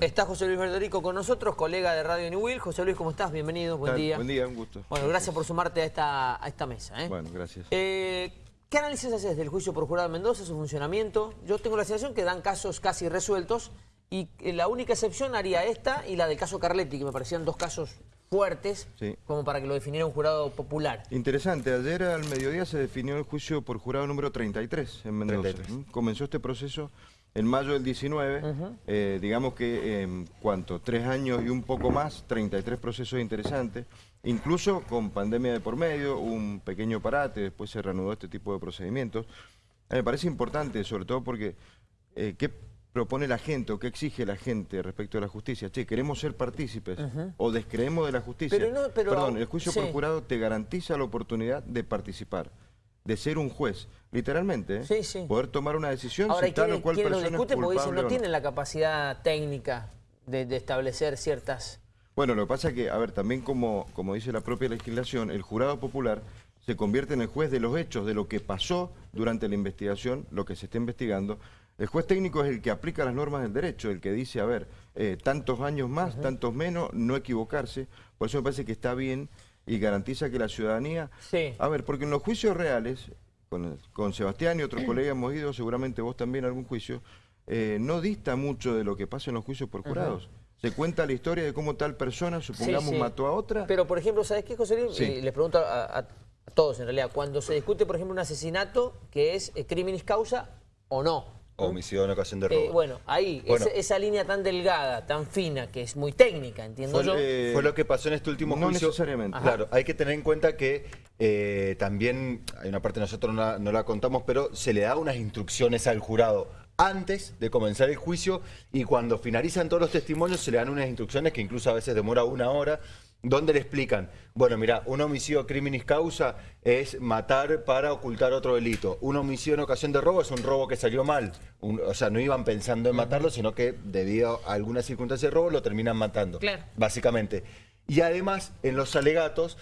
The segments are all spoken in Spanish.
Está José Luis Verdorico con nosotros, colega de Radio New Will. José Luis, ¿cómo estás? Bienvenido, buen día. Buen día, un gusto. Bueno, gracias por sumarte a esta, a esta mesa. ¿eh? Bueno, gracias. Eh, ¿Qué análisis haces del juicio por jurado de Mendoza, su funcionamiento? Yo tengo la sensación que dan casos casi resueltos y la única excepción haría esta y la del caso Carletti, que me parecían dos casos fuertes, como para que lo definiera un jurado popular. Interesante, ayer al mediodía se definió el juicio por jurado número 33 en Mendoza. Comenzó este proceso en mayo del 19, eh, digamos que en cuanto, tres años y un poco más, 33 procesos interesantes, incluso con pandemia de por medio, un pequeño parate, después se reanudó este tipo de procedimientos. me parece importante, sobre todo porque, eh, ¿qué propone la gente o qué exige la gente respecto a la justicia? Che, queremos ser partícipes o descreemos de la justicia. Perdón, el juicio por jurado te garantiza la oportunidad de participar de ser un juez, literalmente, ¿eh? poder tomar una decisión Ahora, si tal o cual persona lo discute porque dicen no tienen la capacidad técnica de, establecer ciertas... Bueno, lo que pasa es que, a ver, también como, como dice la propia legislación, el jurado popular se convierte en el juez de los hechos, de lo que pasó durante la investigación, lo que se está investigando. El juez técnico es el que aplica las normas del derecho, el que dice, a ver, eh, tantos años más, tantos menos, no equivocarse. Por eso me parece que está bien y garantiza que la ciudadanía... Sí. A ver, porque en los juicios reales, con, Sebastián y otros colegas hemos ido, seguramente vos también a algún juicio, eh, no dista mucho de lo que pasa en los juicios por jurados. Se cuenta la historia de cómo tal persona, supongamos, mató a otra. Pero, por ejemplo, ¿sabes qué, José Luis? les pregunto a, todos, en realidad, cuando se discute, por ejemplo, un asesinato que es eh, criminis causa o no, Homicidio en ocasión de robo. Eh, bueno, ahí, esa, línea tan delgada, tan fina, que es muy técnica, entiendo yo. fue lo que pasó en este último no juicio. necesariamente. Claro, hay que tener en cuenta que eh, también, hay una parte nosotros no la, contamos, pero se le da unas instrucciones al jurado antes de comenzar el juicio y cuando finalizan todos los testimonios se le dan unas instrucciones que incluso a veces demora una hora donde le explican, bueno, mira, un homicidio criminis causa es matar para ocultar otro delito. Un homicidio en ocasión de robo es un robo que salió mal. o sea, no iban pensando en matarlo, sino que debido a alguna circunstancia de robo lo terminan matando. Claro. Básicamente. Y además, en los alegatos,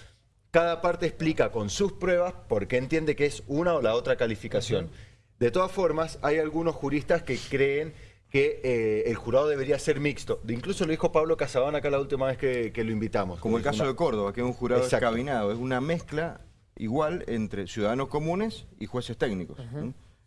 cada parte explica con sus pruebas por qué entiende que es una o la otra calificación. De todas formas, hay algunos juristas que creen que eh, el jurado debería ser mixto. Incluso lo dijo Pablo Casabán acá la última vez que, lo invitamos. Como el caso de Córdoba, que es un jurado escabinado. Es una mezcla igual entre ciudadanos comunes y jueces técnicos.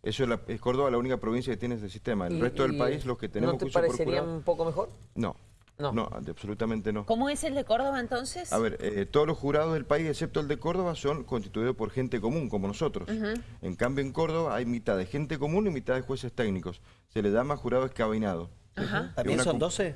Eso es, Córdoba la única provincia que tiene ese sistema. El resto del país, los que tenemos ¿No te parecería un poco mejor? No. No. no, absolutamente no. ¿Cómo es el de Córdoba entonces? A ver, eh, todos los jurados del país, excepto el de Córdoba, son constituidos por gente común, como nosotros. En cambio, en Córdoba hay mitad de gente común y mitad de jueces técnicos. Se le llama jurado escabinado. ¿También son 12?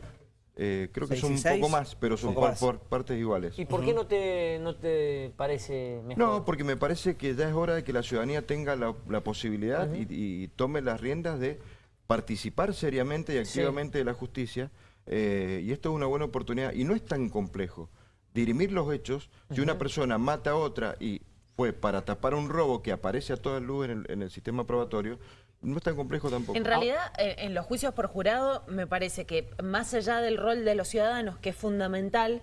Eh, creo que son un poco más, pero son por, partes iguales. ¿Y por qué no te, no te parece mejor? No, porque me parece que ya es hora de que la ciudadanía tenga la, posibilidad y, tome las riendas de participar seriamente y activamente de la justicia eh, y esto es una buena oportunidad, y no es tan complejo. Dirimir los hechos, si una persona mata a otra y fue para tapar un robo que aparece a toda luz en el, sistema probatorio, no es tan complejo tampoco. En realidad, eh, en los juicios por jurado, me parece que más allá del rol de los ciudadanos, que es fundamental,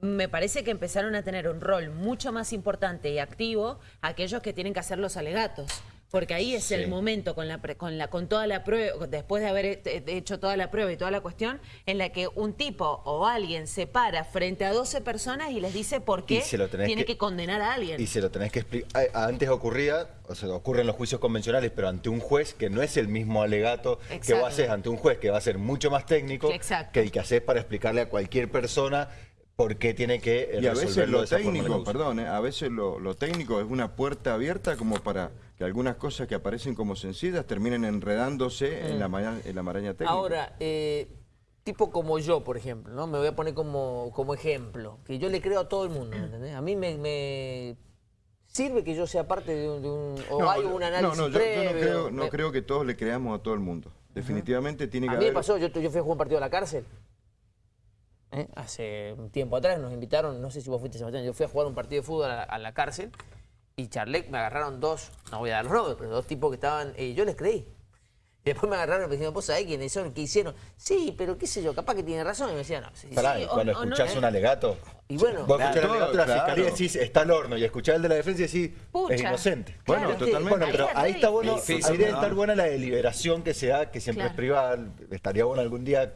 me parece que empezaron a tener un rol mucho más importante y activo aquellos que tienen que hacer los alegatos porque ahí es el momento con la con la con toda la prueba después de haber hecho toda la prueba y toda la cuestión en la que un tipo o alguien se para frente a 12 personas y les dice por qué tiene que, condenar a alguien. y se lo tenés que explicar antes ocurría o sea ocurre en los juicios convencionales pero ante un juez que no es el mismo alegato que vos haces ante un juez que va a ser mucho más técnico que el que haces para explicarle a cualquier persona por qué tiene que y a veces lo técnico perdón eh, a veces lo técnico es una puerta abierta como para que algunas cosas que aparecen como sencillas terminen enredándose en, la, mm. en la maraña técnica. Ahora, eh, tipo como yo, por ejemplo, ¿no? me voy a poner como, como ejemplo, que yo le creo a todo el mundo, ¿entendés? A mí me, sirve que yo sea parte de un... o hay un análisis no, no, yo, no, creo, que todos le creamos a todo el mundo. Definitivamente tiene que haber... A mí me pasó, yo, yo fui a jugar un partido a la cárcel. ¿Eh? Hace un tiempo atrás nos invitaron, no sé si vos fuiste Sebastián, yo fui a jugar un partido de fútbol a la cárcel y Charlec me agarraron dos, no voy a dar los nombres, pero dos tipos que estaban, y yo les creí. Y después me agarraron y me dijeron, ¿vos sabés quiénes son? ¿Qué hicieron? Sí, pero qué sé yo, capaz que tiene razón. Y me decían, no. Sí, Pará, cuando escuchás un alegato, y bueno, vos escuchás el alegato de la fiscalía y decís, está al horno, y escuchás el de la defensa y decís, es inocente. bueno, totalmente. Bueno, pero ahí está bueno, ahí debe estar buena la deliberación que se da, que siempre es privada, estaría bueno algún día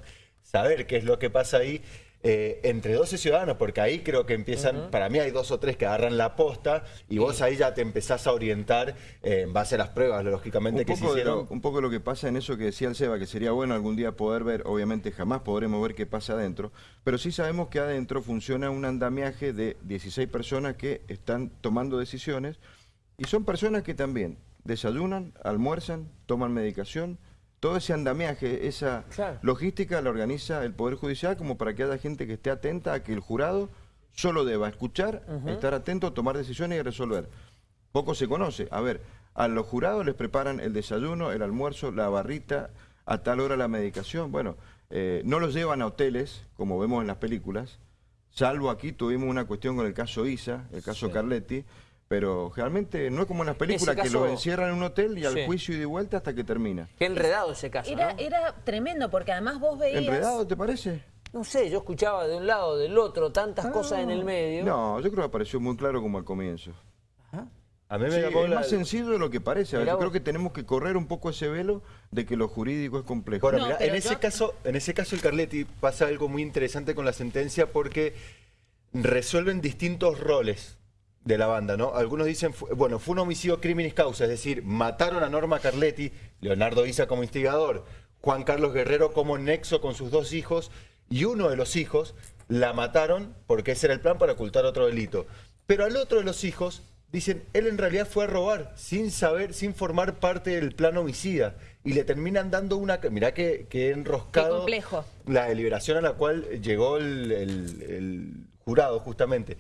saber qué es lo que pasa ahí. Eh, entre 12 ciudadanos, porque ahí creo que empiezan, para mí hay dos o tres que agarran la posta y vos ahí ya te empezás a orientar eh, en base a las pruebas, lógicamente, que se hicieron. un poco lo que pasa en eso que decía el Seba, que sería bueno algún día poder ver, obviamente jamás podremos ver qué pasa adentro, pero sí sabemos que adentro funciona un andamiaje de 16 personas que están tomando decisiones y son personas que también desayunan, almuerzan, toman medicación, todo ese andamiaje, esa logística la organiza el Poder Judicial como para que haya gente que esté atenta a que el jurado solo deba escuchar, estar atento, tomar decisiones y resolver. Poco se conoce. A ver, a los jurados les preparan el desayuno, el almuerzo, la barrita, a tal hora la medicación. Bueno, eh, no los llevan a hoteles, como vemos en las películas, salvo aquí tuvimos una cuestión con el caso Isa, el caso Carletti, pero realmente no es como en las películas que lo encierran en un hotel y al juicio y de vuelta hasta que termina. Qué enredado ese caso, era, era tremendo porque además vos veías... ¿Enredado te parece? No sé, yo escuchaba de un lado, del otro, tantas ah. cosas en el medio. No, yo creo que apareció muy claro como al comienzo. A mí me es más sencillo de lo que parece. yo creo que tenemos que correr un poco ese velo de que lo jurídico es complejo. en, ese caso, en ese caso el Carletti pasa algo muy interesante con la sentencia porque resuelven distintos roles de la banda, ¿no? Algunos dicen, bueno, fue un homicidio criminis causa, es decir, mataron a Norma Carletti, Leonardo Isa como instigador, Juan Carlos Guerrero como nexo con sus dos hijos, y uno de los hijos la mataron porque ese era el plan para ocultar otro delito. Pero al otro de los hijos dicen, él en realidad fue a robar, sin saber, sin formar parte del plan homicida. Y le terminan dando una... Mirá que, que enroscado... complejo. La deliberación a la cual llegó el jurado, justamente.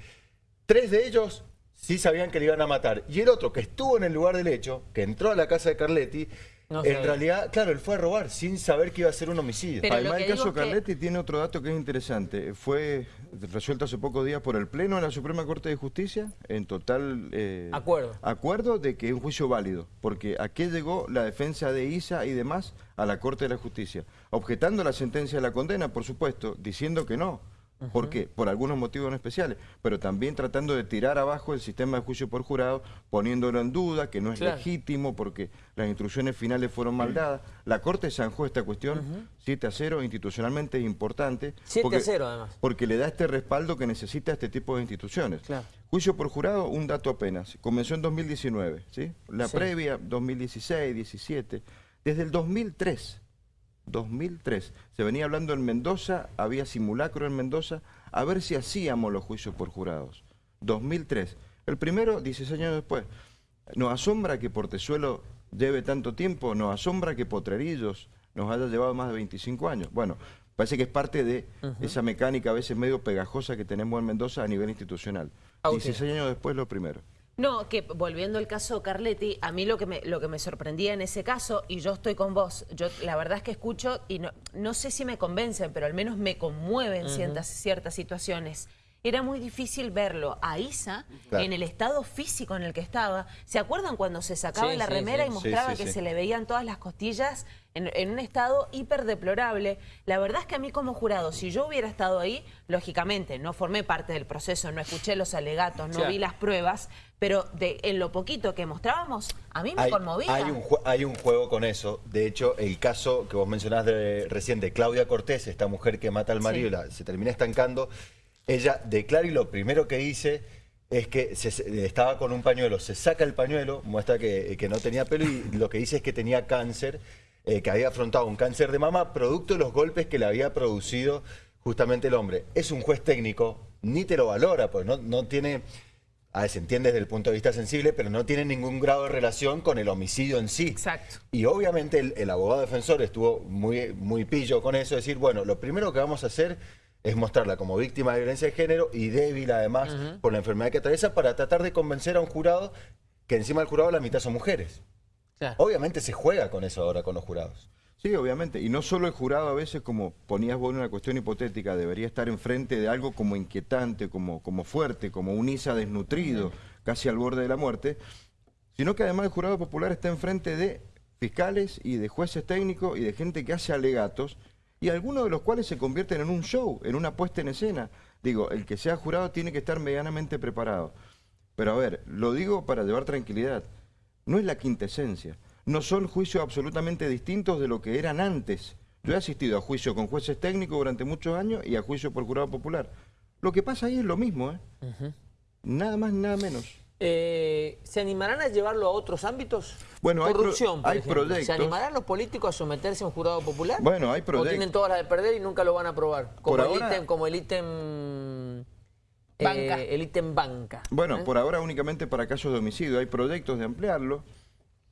Tres de ellos sí sabían que le iban a matar. Y el otro, que estuvo en el lugar del hecho, que entró a la casa de Carletti, en realidad, claro, él fue a robar sin saber que iba a ser un homicidio. Además, el caso Carletti tiene otro dato que es interesante. Fue resuelto hace pocos días por el Pleno de la Suprema Corte de Justicia, en total eh, acuerdo. acuerdo de que es un juicio válido, porque a qué llegó la defensa de Isa y demás a la Corte de la Justicia, objetando la sentencia de la condena, por supuesto, diciendo que no, ¿Por qué? Por algunos motivos especiales, pero también tratando de tirar abajo el sistema de juicio por jurado, poniéndolo en duda, que no es legítimo porque las instrucciones finales fueron mal dadas. La Corte zanjó esta cuestión 7 a 0, institucionalmente es importante. 7 a 0 además. Porque le da este respaldo que necesita este tipo de instituciones. Juicio por jurado, un dato apenas. Comenzó en 2019, ¿sí? La previa, 2016, 17. Desde el 2003 2003. Se venía hablando en Mendoza, había simulacro en Mendoza, a ver si hacíamos los juicios por jurados. 2003. El primero, 16 años después. Nos asombra que Portezuelo lleve tanto tiempo, nos asombra que Potrerillos nos haya llevado más de 25 años. Bueno, parece que es parte de esa mecánica a veces medio pegajosa que tenemos en Mendoza a nivel institucional. 16 años después lo primero. No, que volviendo al caso Carletti, a mí lo que, me, lo que me sorprendía en ese caso, y yo estoy con vos, yo la verdad es que escucho y no, no sé si me convencen, pero al menos me conmueven ciertas, ciertas situaciones era muy difícil verlo a Isa en el estado físico en el que estaba. ¿Se acuerdan cuando se sacaba la remera y mostraba que se le veían todas las costillas en, un estado hiper deplorable? La verdad es que a mí como jurado, si yo hubiera estado ahí, lógicamente no formé parte del proceso, no escuché los alegatos, no vi las pruebas, pero de, en lo poquito que mostrábamos, a mí me conmovía. Hay un, hay un juego con eso. De hecho, el caso que vos mencionás de, recién de Claudia Cortés, esta mujer que mata al marido y se termina estancando, ella declara y lo primero que dice es que estaba con un pañuelo, se saca el pañuelo, muestra que, no tenía pelo y lo que dice es que tenía cáncer, eh, que había afrontado un cáncer de mama producto de los golpes que le había producido justamente el hombre. Es un juez técnico, ni te lo valora, pues no, no tiene, a ver, se entiende desde el punto de vista sensible, pero no tiene ningún grado de relación con el homicidio en sí. Exacto. Y obviamente el, el abogado defensor estuvo muy, muy pillo con eso, decir, bueno, lo primero que vamos a hacer es mostrarla como víctima de violencia de género y débil además por la enfermedad que atraviesa para tratar de convencer a un jurado que encima del jurado la mitad son mujeres. Obviamente se juega con eso ahora con los jurados. Sí, obviamente. Y no solo el jurado a veces, como ponías vos en una cuestión hipotética, debería estar enfrente de algo como inquietante, como, como fuerte, como un ISA desnutrido, casi al borde de la muerte, sino que además el jurado popular está enfrente de fiscales y de jueces técnicos y de gente que hace alegatos y algunos de los cuales se convierten en un show, en una puesta en escena. Digo, el que sea jurado tiene que estar medianamente preparado. Pero a ver, lo digo para llevar tranquilidad. No es la quinta esencia. No son juicios absolutamente distintos de lo que eran antes. Yo he asistido a juicio con jueces técnicos durante muchos años y a juicio por jurado popular. Lo que pasa ahí es lo mismo, ¿eh? Nada más, nada menos. Eh, ¿Se animarán a llevarlo a otros ámbitos? Bueno, hay pro- Corrupción, por hay ejemplo. proyectos. ¿Se animarán los políticos a someterse a un jurado popular? Bueno, hay ¿O proyectos. tienen todas las de perder y nunca lo van a aprobar? Como Por el ahora- ítem, como el ítem... Banca. eh, el ítem banca. Bueno, ¿eh? por ahora únicamente para casos de homicidio. Hay proyectos de ampliarlo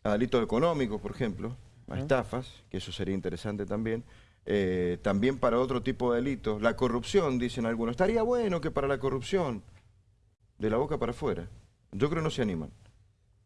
a delitos económicos, por ejemplo, a estafas, que eso sería interesante también. Eh, también para otro tipo de delitos. La corrupción, dicen algunos. Estaría bueno que para la corrupción, de la boca para afuera. Yo creo que no se animan.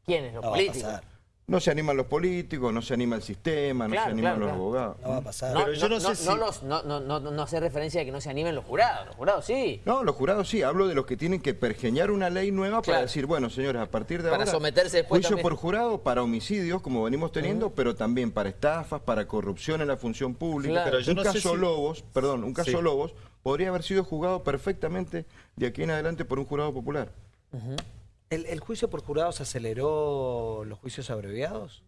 ¿Quiénes? Los No va a políticos. pasar. No se animan los políticos, no se anima el sistema, no Claro, se animan claro, los claro. abogados. No va a pasar. No, Pero yo no no, sé no, si- no los- no, no, no, no hace referencia a que no se animen los jurados. Los jurados sí. No, los jurados sí, hablo de los que tienen que pergeñar una ley nueva para decir, bueno, señores, a partir de Para ahora... someterse después Juicio también. por jurado para homicidios, como venimos teniendo, pero también para estafas, para corrupción en la función pública. Claro. Pero yo un no sé caso si- Lobos, perdón, un caso Sí. Lobos podría haber sido juzgado perfectamente de aquí en adelante por un jurado popular. ¿El, el juicio por jurados aceleró los juicios abreviados?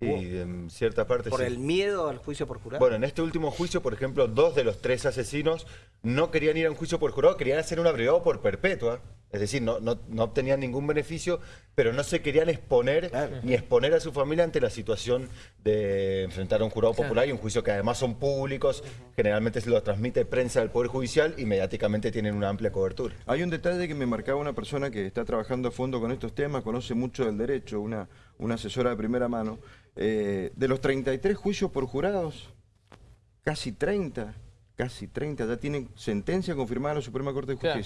Y en cierta parte ¿Por sí. el miedo al juicio por jurado? Bueno, en este último juicio, por ejemplo, dos de los tres asesinos no querían ir a un juicio por jurado, querían hacer un abreviado por perpetua. Es decir, no, no, no obtenían ningún beneficio, pero no se querían exponer Claro. ni exponer a su familia ante la situación de enfrentar a un jurado Claro. popular y un juicio que además son públicos, generalmente se lo transmite prensa del Poder Judicial y mediáticamente tienen una amplia cobertura. Hay un detalle que me marcaba una persona que está trabajando a fondo con estos temas, conoce mucho del derecho, una, una asesora de primera mano. Eh, de los 33 juicios por jurados, casi 30, casi 30 ya tienen sentencia confirmada en la Suprema Corte de Claro.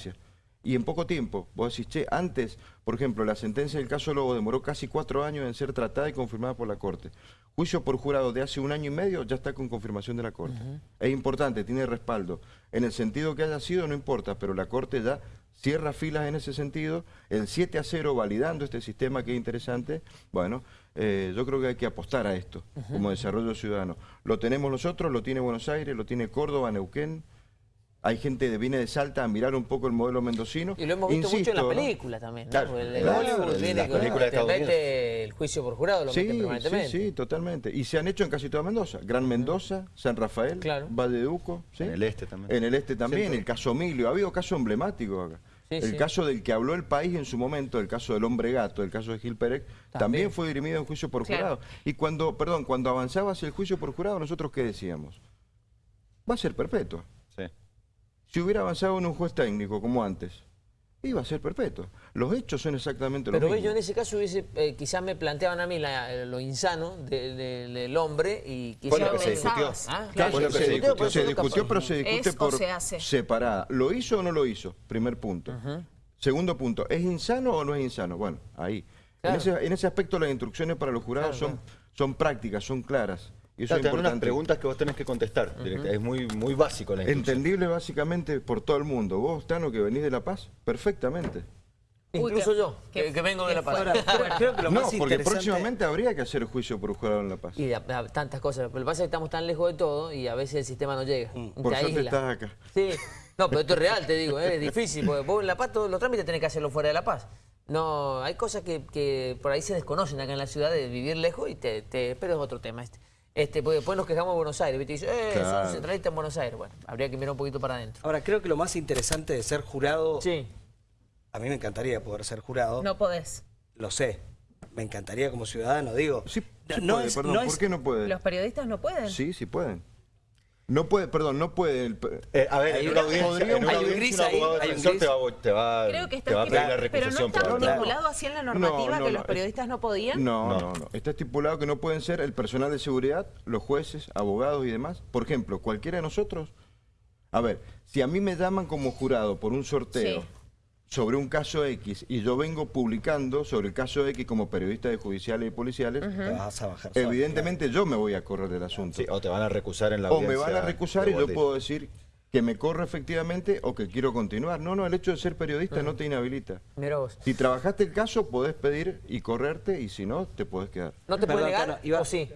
Y en poco tiempo, vos decís, che, antes, por ejemplo, la sentencia del caso Lobo demoró casi cuatro años en ser tratada y confirmada por la Corte. Juicio por jurado de hace un año y medio ya está con confirmación de la Corte. Es importante, tiene respaldo. En el sentido que haya sido, no importa, pero la Corte ya cierra filas en ese sentido. El 7 a 0 validando este sistema que es interesante. Bueno, eh, yo creo que hay que apostar a esto como desarrollo ciudadano. Lo tenemos nosotros, lo tiene Buenos Aires, lo tiene Córdoba, Neuquén. Hay gente que viene de Salta a mirar un poco el modelo mendocino. Y lo hemos visto mucho en Insisto, las ¿no? películas también. ¿no? Claro, el, el claro, viene con- te mete el juicio por jurado, lo Sí, meten sí, permanentemente. sí, totalmente. Y se han hecho en casi toda Mendoza. Gran Mendoza, San Rafael, Claro. Valleduco. ¿sí? En el este también. En el este también, Sí, sí. el caso Emilio. Ha habido casos emblemáticos acá. Sí, el sí. caso del que habló el país en su momento, el caso del hombre gato, el caso de Gil Pérez, también, También. fue dirimido en juicio por Claro. jurado. Y cuando, perdón, cuando avanzaba hacia el juicio por jurado, nosotros qué decíamos? Va a ser perpetua. Si hubiera avanzado en un juez técnico como antes, iba a ser perpetua. Los hechos son exactamente Pero los ves, yo mismos. en ese caso hubiese, eh, quizás me planteaban a mí la- eh, lo insano de- de- del hombre y Fue quizás lo que se discutió. Ah, Claro, Fue lo que se, se discutió, se discutió, fue. pero se discute ¿Es o por se hace? separada. ¿Lo hizo o no lo hizo? Primer punto. Segundo punto, ¿es insano o no es insano? Bueno, ahí. Claro. En, ese, en ese aspecto las instrucciones para los jurados Claro, son, son prácticas, son claras. Y eso Claro, es te dan unas importante. preguntas que vos tenés que contestar. Es muy, muy básico la. Entendible básicamente por todo el mundo. Vos, Tano, que venís de La Paz, perfectamente. Incluso Uy, yo, qué- que, que vengo de La Paz. Ahora, creo, creo que lo no, más porque interesante... próximamente habría que hacer juicio por jurado en La Paz. Y a- a- tantas cosas. Pero lo que pasa es que estamos tan lejos de todo y a veces el sistema no llega. Mm. Por suerte estás acá. Sí. No, pero esto es real, te digo, ¿eh? es difícil, porque vos en La Paz todos los trámites tenés que hacerlo fuera de La Paz. No, hay cosas que, que por ahí se desconocen acá en la ciudad de vivir lejos y te, te- pero es otro tema este. Este, porque después nos quejamos de Buenos Aires, ¿viste? Y dice, eh, Claro. son centralistas en Buenos Aires. Bueno, habría que mirar un poquito para adentro. Ahora, creo que lo más interesante de ser jurado... Sí. A mí me encantaría poder ser jurado. No podés. Lo sé. Me encantaría como ciudadano, digo. Sí, sí no puede, es- perdón, no ¿por es- qué no puede? Los periodistas no pueden. Sí, sí pueden. No puede, perdón, no puede. el Eh, a ver, Hay en una audiencia, podría- en una hay un audiencia, gris un ahí, abogado hay un defensor gris. te va, a- te va, Creo que te va a pedir la estipulado, pero no recusación está estipulado así en la normativa No, no, que no, los periodistas no podían. No, No. no, no. Está estipulado que no pueden ser el personal de seguridad, los jueces, abogados y demás. Por ejemplo, cualquiera de nosotros. A ver, si a mí me llaman como jurado por un sorteo Sí. Sobre un caso X y yo vengo publicando sobre el caso X como periodista de judiciales y policiales, Te vas a bajar evidentemente yo me voy a correr del asunto. Sí, o te van a recusar en la o me van a recusar y yo puedo decir que me corro efectivamente o que quiero continuar. No, no, el hecho de ser periodista no te inhabilita. Mira vos. Si trabajaste el caso, podés pedir y correrte, y si no, te podés quedar. ¿No te puede Perdón, negar? Tano, iba- ¿O sí?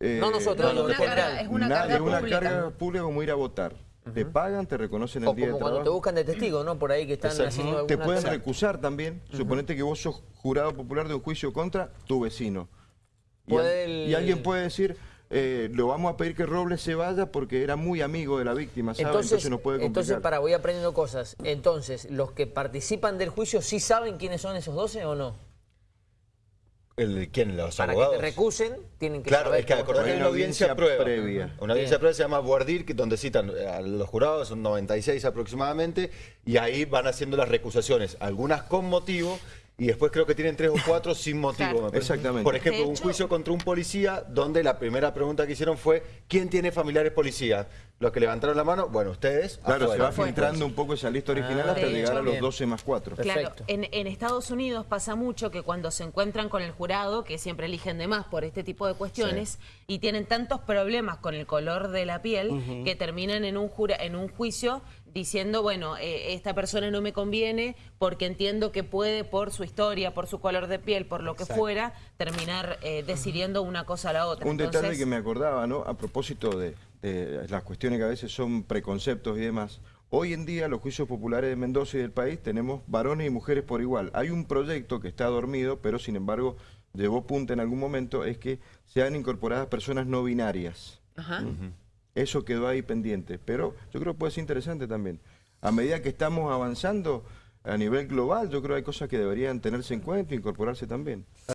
Eh, no nosotros, No, no, es en una general. carga- es una Nadie, carga es una pública. carga pública como ir a votar. Te pagan, te reconocen el O día como de cuando te buscan de testigo, ¿no? Por ahí que están Exacto. haciendo alguna Te pueden recusar también. Suponete que vos sos jurado popular de un juicio contra tu vecino. Y, Puede al- el- y alguien puede decir, eh, lo vamos a pedir que Robles se vaya porque era muy amigo de la víctima, ¿sabe? Entonces, nos puede complicar. entonces, para, voy aprendiendo cosas. Entonces, ¿los que participan del juicio sí saben quiénes son esos 12 o no? El, ¿Quién? ¿Los Para abogados? que te recusen, tienen que Claro, saber. es que acordate que una una audiencia, audiencia prueba. previa. Una audiencia Bien. prueba se llama Boardir, que donde citan a los jurados, son 96 aproximadamente, y ahí van haciendo las recusaciones, algunas con motivo, y después creo que tienen tres o cuatro sin motivo. Claro. me parece. Exactamente. Por ejemplo, un juicio contra un policía, donde la primera pregunta que hicieron fue, ¿quién tiene familiares policías? Los que levantaron la mano, bueno, ustedes. Claro, se afuera. va filtrando un poco esa lista original Ah, hasta de llegar hecho, a los bien. 12 más 4. Claro, Perfecto. en, en Estados Unidos pasa mucho que cuando se encuentran con el jurado, que siempre eligen de más por este tipo de cuestiones, y tienen tantos problemas con el color de la piel que terminan en un, jura, en un juicio diciendo, bueno, eh, esta persona no me conviene porque entiendo que puede, por su historia, por su color de piel, por lo que fuera, terminar eh, decidiendo una cosa a la otra. Un detalle Entonces, que me acordaba, ¿no? A propósito de, de las cuestiones que a veces son preconceptos y demás. Hoy en día, los juicios populares de Mendoza y del país tenemos varones y mujeres por igual. Hay un proyecto que está dormido, pero sin embargo llevó punta en algún momento, es que sean incorporadas personas no binarias. Ajá. Eso quedó ahí pendiente, pero yo creo que puede ser interesante también. A medida que estamos avanzando a nivel global, yo creo que hay cosas que deberían tenerse en cuenta e incorporarse también.